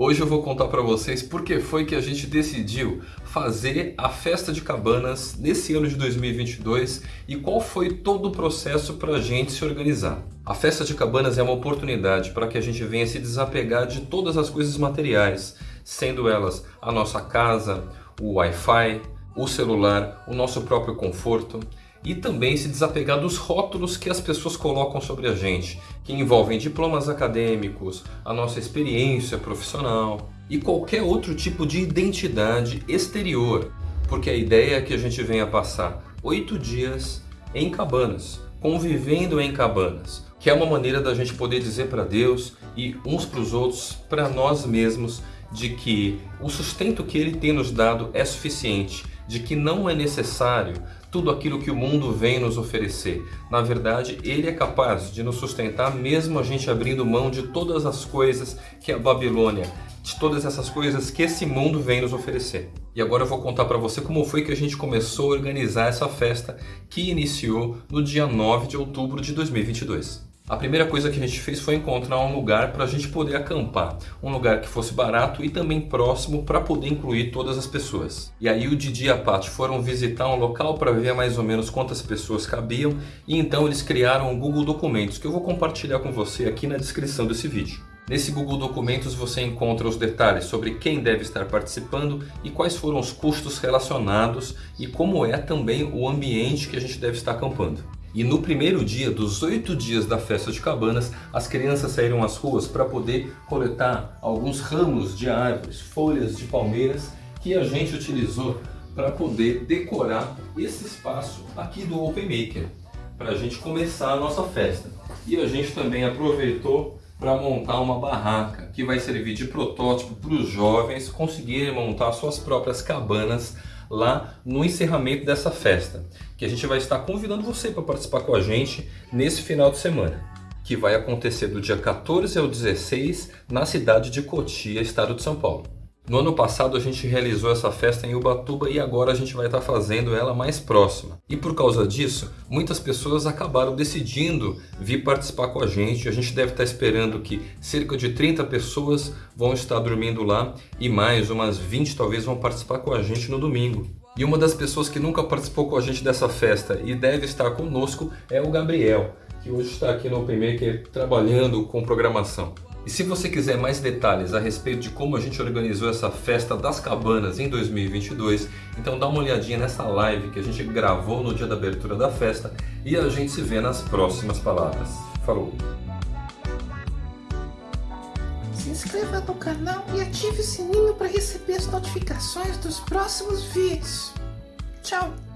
Hoje eu vou contar para vocês por que foi que a gente decidiu fazer a festa de cabanas nesse ano de 2022 e qual foi todo o processo para a gente se organizar. A festa de cabanas é uma oportunidade para que a gente venha se desapegar de todas as coisas materiais, sendo elas a nossa casa, o Wi-Fi, o celular, o nosso próprio conforto e também se desapegar dos rótulos que as pessoas colocam sobre a gente, que envolvem diplomas acadêmicos, a nossa experiência profissional e qualquer outro tipo de identidade exterior, porque a ideia é que a gente venha passar oito dias em cabanas, convivendo em cabanas, que é uma maneira da gente poder dizer para Deus e uns para os outros, para nós mesmos, de que o sustento que Ele tem nos dado é suficiente, de que não é necessário tudo aquilo que o mundo vem nos oferecer. Na verdade, Ele é capaz de nos sustentar mesmo a gente abrindo mão de todas as coisas que a Babilônia, de todas essas coisas que esse mundo vem nos oferecer. E agora eu vou contar para você como foi que a gente começou a organizar essa festa que iniciou no dia 9 de outubro de 2022. A primeira coisa que a gente fez foi encontrar um lugar para a gente poder acampar. Um lugar que fosse barato e também próximo para poder incluir todas as pessoas. E aí o Didi e a Paty foram visitar um local para ver mais ou menos quantas pessoas cabiam. E então eles criaram um Google Documentos que eu vou compartilhar com você aqui na descrição desse vídeo. Nesse Google Documentos você encontra os detalhes sobre quem deve estar participando e quais foram os custos relacionados e como é também o ambiente que a gente deve estar acampando. E no primeiro dia dos oito dias da festa de cabanas, as crianças saíram às ruas para poder coletar alguns ramos de árvores, folhas de palmeiras que a gente utilizou para poder decorar esse espaço aqui do Open Maker, para a gente começar a nossa festa. E a gente também aproveitou para montar uma barraca que vai servir de protótipo para os jovens conseguirem montar suas próprias cabanas lá no encerramento dessa festa, que a gente vai estar convidando você para participar com a gente nesse final de semana, que vai acontecer do dia 14 ao 16 na cidade de Cotia, estado de São Paulo. No ano passado a gente realizou essa festa em Ubatuba e agora a gente vai estar fazendo ela mais próxima. E por causa disso, muitas pessoas acabaram decidindo vir participar com a gente. A gente deve estar esperando que cerca de 30 pessoas vão estar dormindo lá e mais umas 20 talvez vão participar com a gente no domingo. E uma das pessoas que nunca participou com a gente dessa festa e deve estar conosco é o Gabriel, que hoje está aqui no OpenMaker trabalhando com programação. E se você quiser mais detalhes a respeito de como a gente organizou essa festa das cabanas em 2022, então dá uma olhadinha nessa live que a gente gravou no dia da abertura da festa e a gente se vê nas próximas palavras. Falou! Se inscreva no canal e ative o sininho para receber as notificações dos próximos vídeos. Tchau!